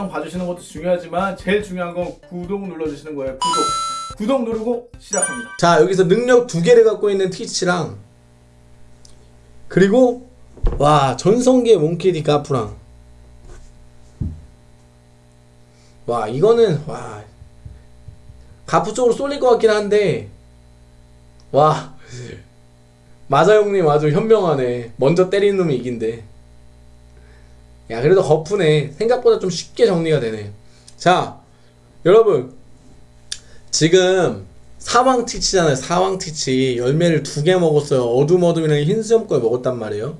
영상 봐주시는 것도 중요하지만 제일 중요한 건 구독 눌러주시는 거예요. 구독. 구독 누르고 시작합니다. 자 여기서 능력 두 개를 갖고 있는 티치랑 그리고 와 전성기의 몽키디 가프랑. 와 이거는 와 가프 쪽으로 쏠릴 것 같긴 한데 와 마자 형님. 아주 현명하네. 먼저 때리는 놈이 이긴대 야 그래도 거푸네 생각보다 좀 쉽게 정리가 되네 자 여러분 지금 사왕 티치잖아요. 사왕 티치 열매를 두 개 먹었어요. 어둠 어둠이랑 흰 수염 걸 먹었단 말이에요.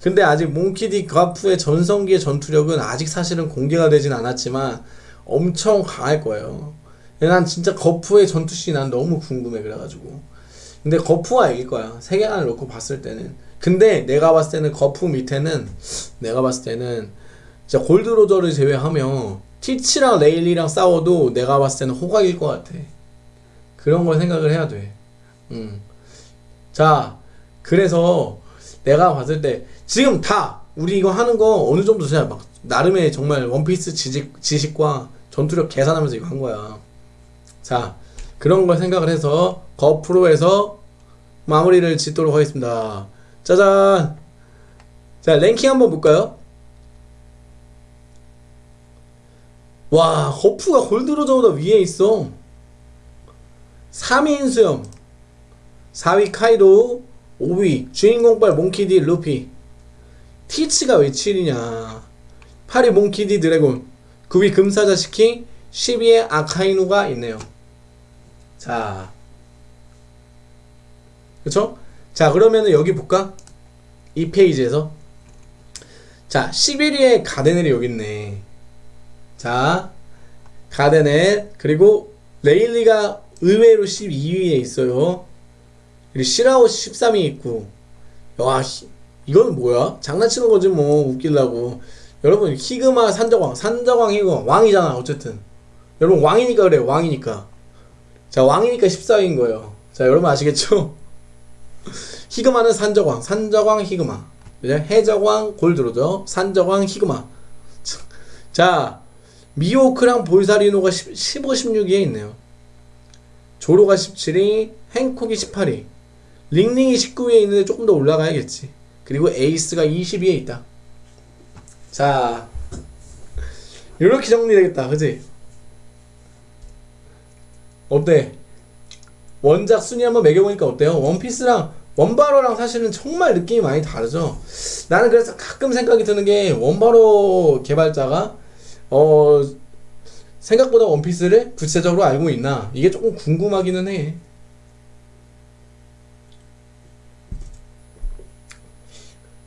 근데 아직 몽키디 가프의 전성기의 전투력은 아직 사실은 공개가 되진 않았지만 엄청 강할 거예요. 난 진짜 거푸의 전투씬이 난 너무 궁금해 그래가지고. 근데 거푸가 이길 거야. 세계관을 놓고 봤을 때는. 근데 내가 봤을 때는 거푸 밑에는 내가 봤을 때는 진짜 골드로저를 제외하면 티치랑 레일리랑 싸워도 내가 봤을 때는 호각일 것 같아. 그런 걸 생각을 해야 돼. 음. 자, 그래서 내가 봤을 때 지금 다 우리 이거 하는 거 어느 정도 진짜 막 나름의 정말 원피스 지식, 지식과 전투력 계산하면서 이거 한 거야. 자, 그런 걸 생각을 해서 거프로에서 마무리를 짓도록 하겠습니다. 짜잔! 자, 랭킹 한번 볼까요? 와, 거프가 골드로 저보다 위에 있어. 3위 인수염 4위 카이도 5위 주인공빨 몽키디 루피 티치가 왜 7위냐 8위 몽키디 드래곤 9위 금사자 시킹 10위에 아카이누가 있네요 자 그쵸? 자 그러면은 여기 볼까? 이 페이지에서 자 11위에 가데넬이 여기 있네 자 가데넬 그리고 레일리가 의외로 12위에 있어요. 그리고 시라오 13위 있고. 와, 이건 뭐야? 장난치는 거지 뭐 웃기려고. 여러분 히그마 산저광, 산저광 히그마 왕이잖아 어쨌든. 여러분 왕이니까 그래 왕이니까. 자 왕이니까 14위인 거예요. 자 여러분 아시겠죠? 히그마는 산저광, 산저광 히그마. 해저광 골드로죠. 산저광 히그마. 자 미호크랑 볼사리노가 15, 16위에 있네요. 조로가 17위, 행콕이 18위, 링링이 19위에 있는데 조금 더 올라가야겠지. 그리고 에이스가 20위에 있다. 자, 이렇게 정리되겠다. 그지? 어때? 원작 순위 한번 매겨보니까 어때요? 원피스랑 원바로랑 사실은 정말 느낌이 많이 다르죠. 나는 그래서 가끔 생각이 드는 게 원바로 개발자가 어 생각보다 원피스를 구체적으로 알고 있나? 이게 조금 궁금하기는 해.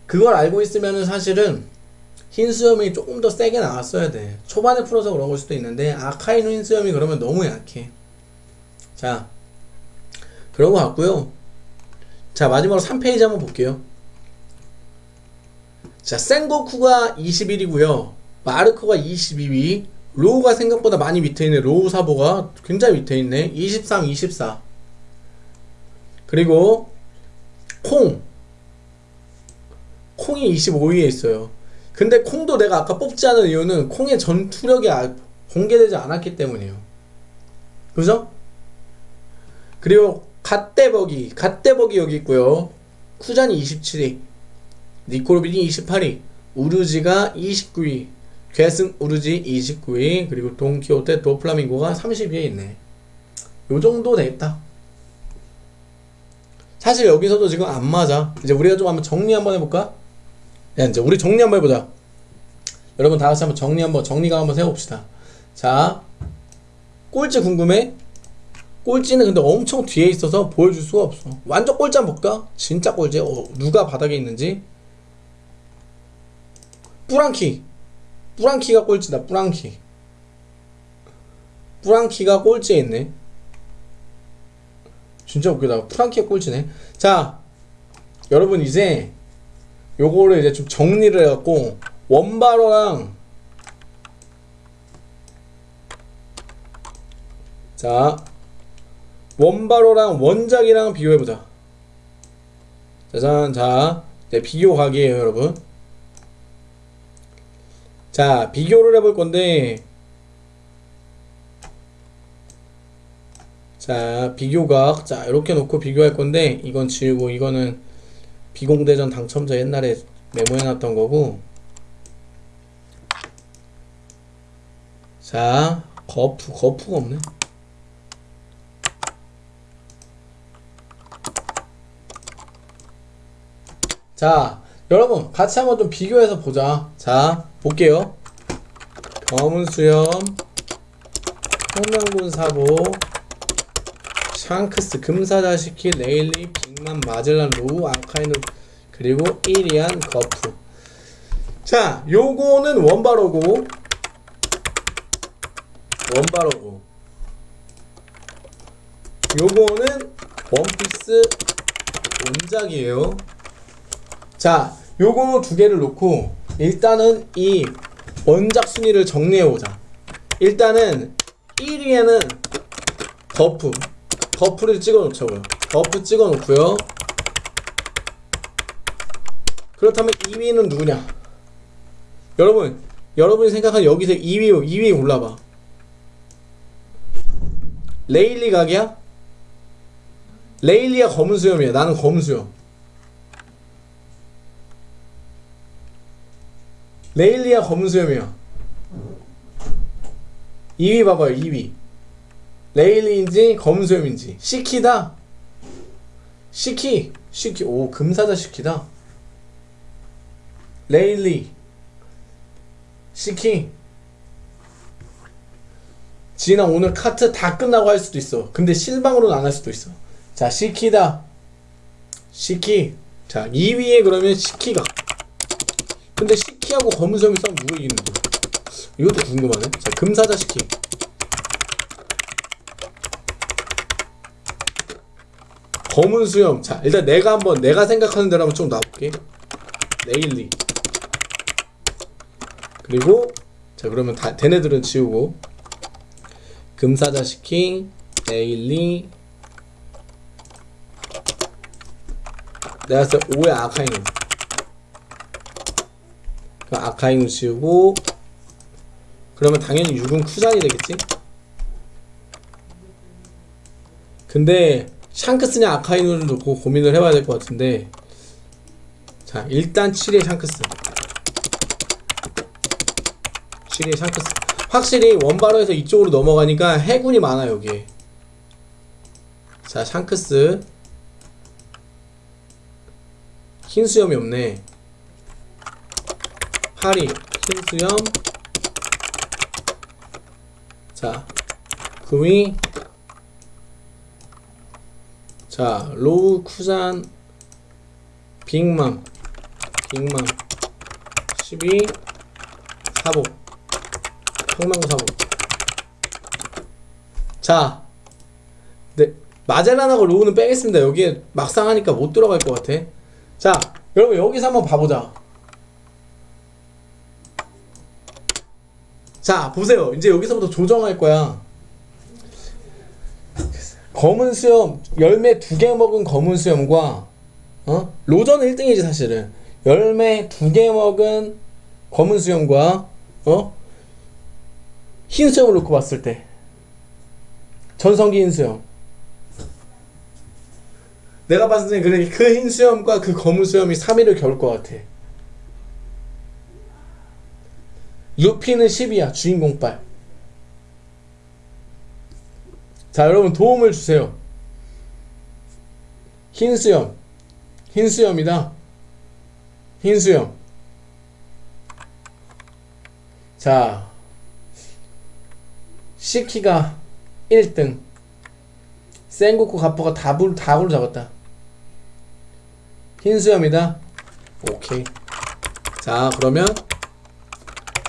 그걸 알고 있으면 사실은 흰 수염이 조금 더 세게 나왔어야 돼. 초반에 풀어서 그런 걸 수도 있는데 아카이누 흰 수염이 그러면 너무 약해. 자 그런 것 같고요 자 마지막으로 3페이지 한번 볼게요. 자 센고쿠가 21이고요. 마르코가 22위 로우가 생각보다 많이 밑에 있네. 로우 사보가 굉장히 밑에 있네. 23, 24 그리고 콩. 콩이 25위에 있어요. 근데 콩도 내가 아까 뽑지 않은 이유는 콩의 전투력이 아, 공개되지 않았기 때문이에요. 그죠? 그리고 갓대버기 갓대버기 여기 있고요. 쿠잔이 27위 니코르빈이 28위 우르지가 29위 괴승 우르지 29위 그리고 동키호테 도플라밍고가 30위에 있네. 요 정도 됐다. 사실 여기서도 지금 안 맞아. 이제 우리가 좀 한번 정리 한번 해볼까? 야 이제 우리 정리 한번 해보자. 여러분 다같이 한번 정리 한번 정리가 한번 세워봅시다. 자 꼴찌 궁금해? 꼴찌는 근데 엄청 뒤에 있어서 보여줄 수가 없어. 완전 꼴찌 한번 볼까? 진짜 꼴찌 어, 누가 바닥에 있는지? 뿌랑키. 뿌랑키가 꼴찌다 뿌랑키. 뿌랑키가 꼴찌에 있네. 진짜 웃기다. 뿌랑키가 꼴찌네. 자 여러분 이제 요거를 이제 좀 정리를 해갖고 원바로랑 자 원바로랑 원작이랑 비교해보자. 짜잔 자 네, 비교 각이에요 여러분. 자 비교를 해볼 건데 자 비교각. 자 이렇게 놓고 비교할 건데 이건 지우고 이거는 비공대전 당첨자 옛날에 메모해놨던 거고. 자 거푸 거푸가 없네 자 여러분 같이 한번 좀 비교해서 보자. 자 볼게요. 검은 수염 혁명군 사보 샹크스 금사자시키 레일리 빅맘 마젤란 로우 아카이누 그리고 이리안 거프 자 요거는 원바로고 원바로고. 요거는 원피스 원작이에요 자 요거 두 개를 놓고 일단은 이 원작 순위를 정리해 보자. 일단은 1위에는 거프. 거프를 찍어 놓자고요. 거프 찍어 놓고요. 그렇다면 2위는 누구냐? 여러분 여러분이 생각한 여기서 2위 2위 골라봐. 레일리 각이야? 레일리가 검은 수염이야. 나는 검은 수염 레일리아 검은 수염이야 2위 봐봐요 2위. 레일리인지 검은 수염인지. 시키다. 시키 시키. 오 금사자 시키다. 레일리. 시키. 지나 오늘 카트 다 끝나고 할 수도 있어. 근데 실방으로는 안 할 수도 있어. 자 시키다. 시키. 자 2위에 그러면 시키가 근데 시키하고 검은 수염이 싸우면 누가 이기는데? 이것도 궁금하네. 자 금사자 시키 검은 수염. 자 일단 내가 한번 내가 생각하는 대로 한번 좀 놔볼게. 레일리. 그리고 자 그러면 다 걔네들은 지우고. 금사자 시키 레일리. 내가 봤을 때 5의 아카이누 그 아카이누 지우고 그러면 당연히 6은 쿠잔이 되겠지? 근데 샹크스냐 아카이누를 놓고 고민을 해봐야 될 것 같은데 자 일단 7의 샹크스 7의 샹크스 확실히 원바로에서 이쪽으로 넘어가니까 해군이 많아 여기에. 자 샹크스 흰 수염이 없네 파리 흰 수염. 자 구미. 자 로우 쿠잔 빅맘. 빅맘. 12 사보 평망구 사보 자 네, 마젤란하고 로우는 빼겠습니다. 여기에 막상 하니까 못 들어갈 것 같아. 자 여러분 여기서 한번 봐보자 자 보세요. 이제 여기서부터 조정할 거야. 검은 수염 열매 두 개 먹은 검은 수염과 어? 로저는 1등이지 사실은. 열매 두 개 먹은 검은 수염과 어? 흰 수염을 놓고 봤을 때. 전성기 흰 수염. 내가 봤을 때 그래 그흰 수염과 그 검은 수염이 3위를 겨울 것 같아 루피는 10이야 주인공 빨 자 여러분 도움을 주세요. 흰 수염. 흰 수염이다. 흰 수염. 자 시키가 1등. 센고쿠 가포가 다불 다굴 잡았다. 흰 수염이다. 오케이. 자 그러면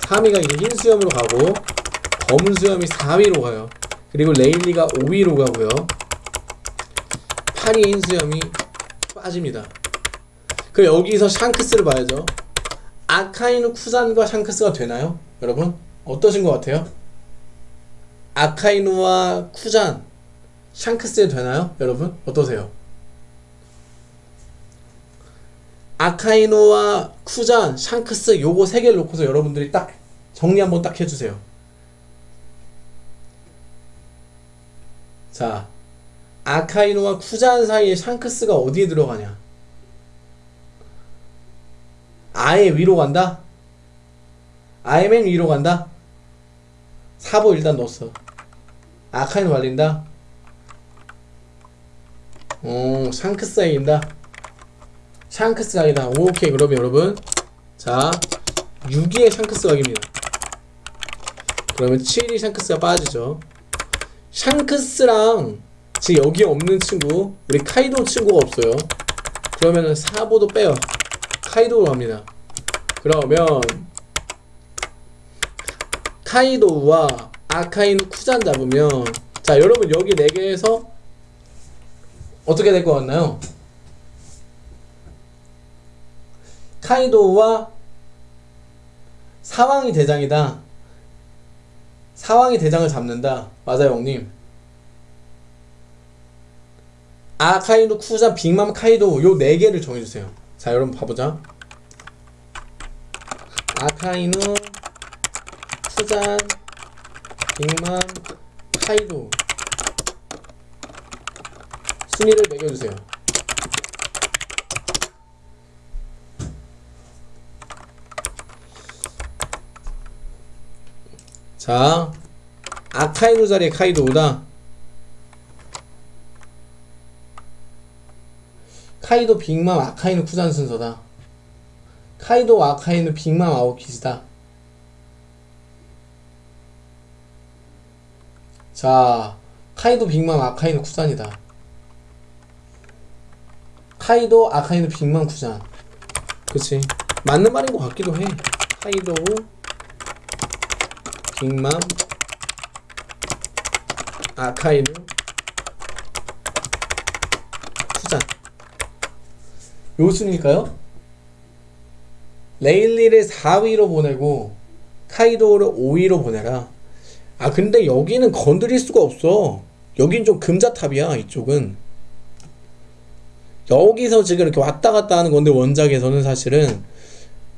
3위가 이제 흰 수염으로 가고 검은 수염이 4위로 가요 그리고 레일리가 5위로 가고요 8위 흰 수염이 빠집니다 그럼 여기서 샹크스를 봐야죠 아카이누 쿠산과 샹크스가 되나요? 여러분 어떠신 것 같아요? 아카이누와 쿠잔 샹크스에 되나요? 여러분 어떠세요? 아카이누와 쿠잔, 샹크스 요거 세 개를 놓고서 여러분들이 딱 정리 한번 딱 해주세요. 자, 아카이누와 쿠잔 사이에 샹크스가 어디에 들어가냐? 아예 위로 간다? 아예 맨 위로 간다? 사보 일단 넣었어. 아카이누 말린다? 어, 샹크스 사이인다? 샹크스 각이다. 오케이, 그러면 여러분. 자, 6위에 샹크스 각입니다. 그러면 7위 샹크스가 빠지죠. 샹크스랑 지금 여기 없는 친구, 우리 카이도 친구가 없어요. 그러면은 사보도 빼요. 카이도로 갑니다. 그러면 카이도우와 아카이누 쿠잔 잡으면 자 여러분 여기 4개에서 어떻게 될 것 같나요? 카이도우와 사왕이 대장이다. 사왕이 대장을 잡는다. 맞아요, 형님. 아카이누, 쿠자, 빅맘, 카이도 요 네 개를 정해주세요. 자, 여러분 봐보자. 아카이누, 쿠잔, 빅맘, 카이도 순위를 매겨주세요. 자, 아카이누 자리에 카이도우다. 카이도 빅맘 아카이누 쿠잔 순서다. 카이도 아카이누 빅맘 아오키즈다. 자, 카이도 빅맘 아카이누 쿠잔이다. 카이도 아카이누 빅맘 쿠잔. 그치? 맞는 말인 것 같기도 해. 카이도 빅맘 아카이누 쿠잔. 요 순일까요? 레일리를 4위로 보내고 카이도를 5위로 보내라. 아 근데 여기는 건드릴 수가 없어. 여긴 좀 금자탑이야 이쪽은. 여기서 지금 이렇게 왔다 갔다 하는 건데 원작에서는 사실은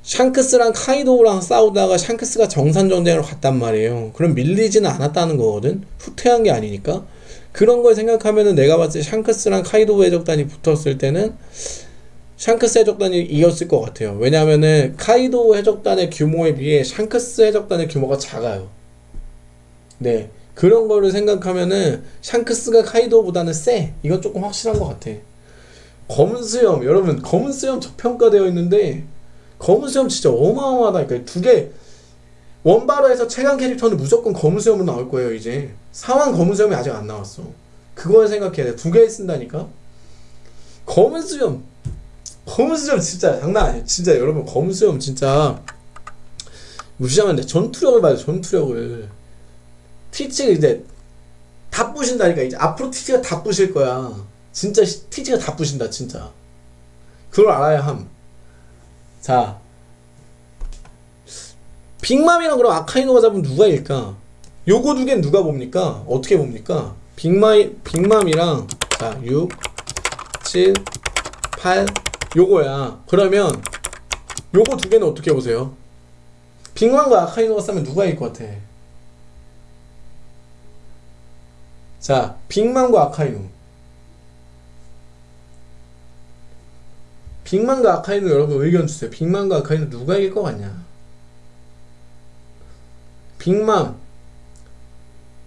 샹크스랑 카이도우랑 싸우다가 샹크스가 정산 전쟁으로 갔단 말이에요. 그럼 밀리지는 않았다는 거거든. 후퇴한 게 아니니까. 그런 걸 생각하면은 내가 봤을 때 샹크스랑 카이도우 해적단이 붙었을 때는 샹크스 해적단이 이겼을 것 같아요. 왜냐면은 카이도 해적단의 규모에 비해 샹크스 해적단의 규모가 작아요. 네. 그런 거를 생각하면은 샹크스가 카이도보다는 세. 이건 조금 확실한 것 같아. 검은 수염, 여러분, 검은 수염 저평가되어 있는데, 검은 수염 진짜 어마어마하다니까. 두 개, 원바로에서 최강 캐릭터는 무조건 검은 수염으로 나올 거예요, 이제. 상황 검은 수염이 아직 안 나왔어. 그걸 생각해야 돼. 두 개 쓴다니까? 검은 수염, 검은 수염 진짜 장난 아니에요. 진짜 여러분 검은 수염 진짜 무시하면 안 돼. 전투력을 봐요. 전투력을. 티치가 이제 다 부신다니까 이제 앞으로 티치가 다 부실 거야. 진짜 시- 티치가 다 부신다 진짜. 그걸 알아야 함. 자. 빅맘이랑 그럼 아카이누가 잡으면 누가 위일까? 요거 두 개는 누가 봅니까? 어떻게 봅니까? 빅마이, 빅맘이랑 자, 6, 7, 8 요거야. 그러면 요거 두 개는 어떻게 보세요? 빅맘과 아카이노가 싸면 누가 이길 것 같아? 자, 빅맘과 아카이노. 빅맘과 아카이노 여러분 의견 주세요. 빅맘과 아카이노 누가 이길 것 같냐? 빅맘.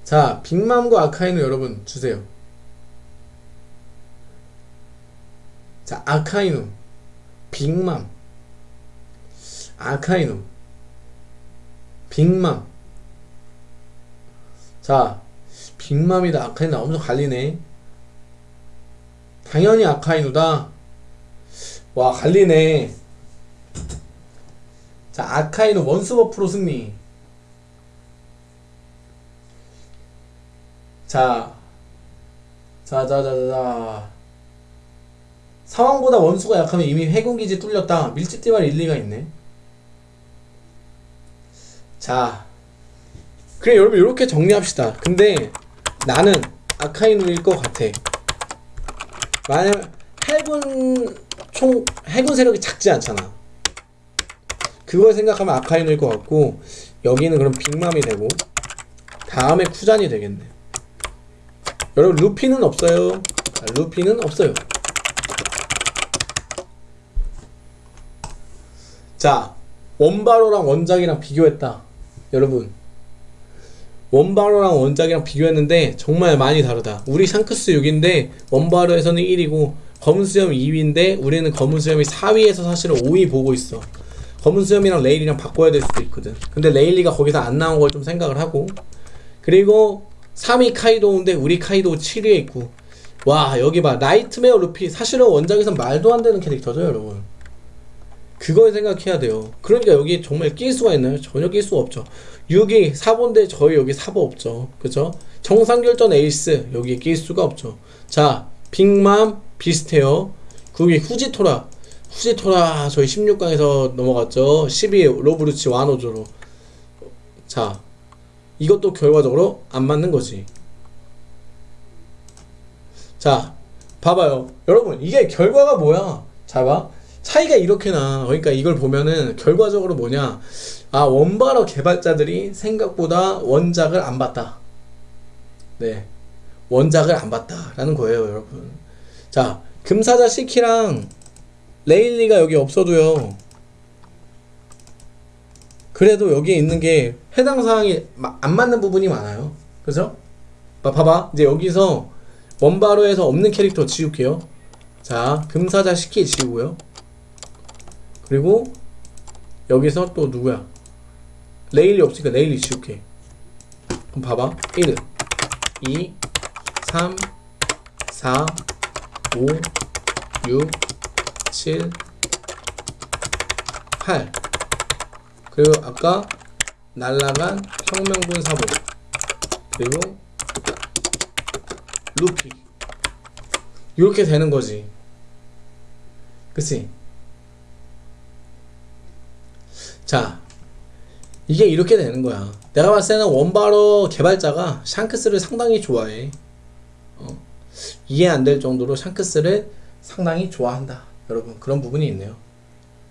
자, 빅맘과 아카이노 여러분 주세요. 자, 아카이누, 빅맘, 아카이누, 빅맘. 자, 빅맘이다, 아카이누 엄청 갈리네. 당연히 아카이누다. 와, 갈리네. 자, 아카이누 원스버프로 승리. 자, 자, 자, 자, 자, 자. 상황보다 원수가 약하면 이미 해군기지 뚫렸다. 밀집띠 말 일리가 있네. 자, 그래 여러분 이렇게 정리합시다. 근데 나는 아카이누일 것 같아. 만약 해군 총 해군 세력이 작지 않잖아. 그걸 생각하면 아카이누일 것 같고 여기는 그럼 빅맘이 되고 다음에 쿠잔이 되겠네. 여러분 루피는 없어요. 자, 루피는 없어요. 자 원바로랑 원작이랑 비교했다. 여러분. 원바로랑 원작이랑 비교했는데 정말 많이 다르다. 우리 샹크스 6인데 원바로에서는 1위고 검은 수염 2위인데 우리는 검은 수염이 4위에서 사실은 5위 보고 있어. 검은 수염이랑 레일리랑 바꿔야 될 수도 있거든. 근데 레일리가 거기서 안 나온 걸 좀 생각을 하고. 그리고 3위 카이도우인데 우리 카이도우 7위에 있고. 와 여기 봐. nightmare 루피. 사실은 원작에선 말도 안 되는 캐릭터죠 여러분. 그걸 생각해야 돼요. 그러니까 여기 정말 낄 수가 있나요? 전혀 낄 수가 없죠. 6위 사보인데 저희 여기 사보 없죠. 그죠? 정상결전 에이스 여기에 낄 수가 없죠. 자 빅맘 비슷해요. 9위 후지토라. 후지토라 저희 16강에서 넘어갔죠. 10위 로브루치 와노조로. 자 이것도 결과적으로 안 맞는 거지. 자 봐봐요. 여러분 이게 결과가 뭐야? 자봐 차이가 이렇게 나. 그러니까 이걸 보면은 결과적으로 뭐냐? 아 원바로 개발자들이 생각보다 원작을 안 봤다. 네. 원작을 안 봤다 라는 거예요 여러분 자 금사자 시키랑 레일리가 여기 없어도요. 그래도 여기에 있는 게 해당 사항이 마- 안 맞는 부분이 많아요. 그죠? 봐- 봐봐. 이제 여기서 원바로에서 없는 캐릭터 지울게요. 자 금사자 시키 지우고요. 그리고 여기서 또 누구야? 레일리 없으니까 레일리 지울게. 그럼 봐봐. 1 2 3 4 5 6 7 8 그리고 아까 날라간 혁명군 사보 그리고 루피. 이렇게 되는 거지. 그치? 자 이게 이렇게 되는 거야. 내가 봤을 때는 원바로 개발자가 샹크스를 상당히 좋아해. 어, 이해 안 될 정도로 샹크스를 상당히 좋아한다. 여러분 그런 부분이 있네요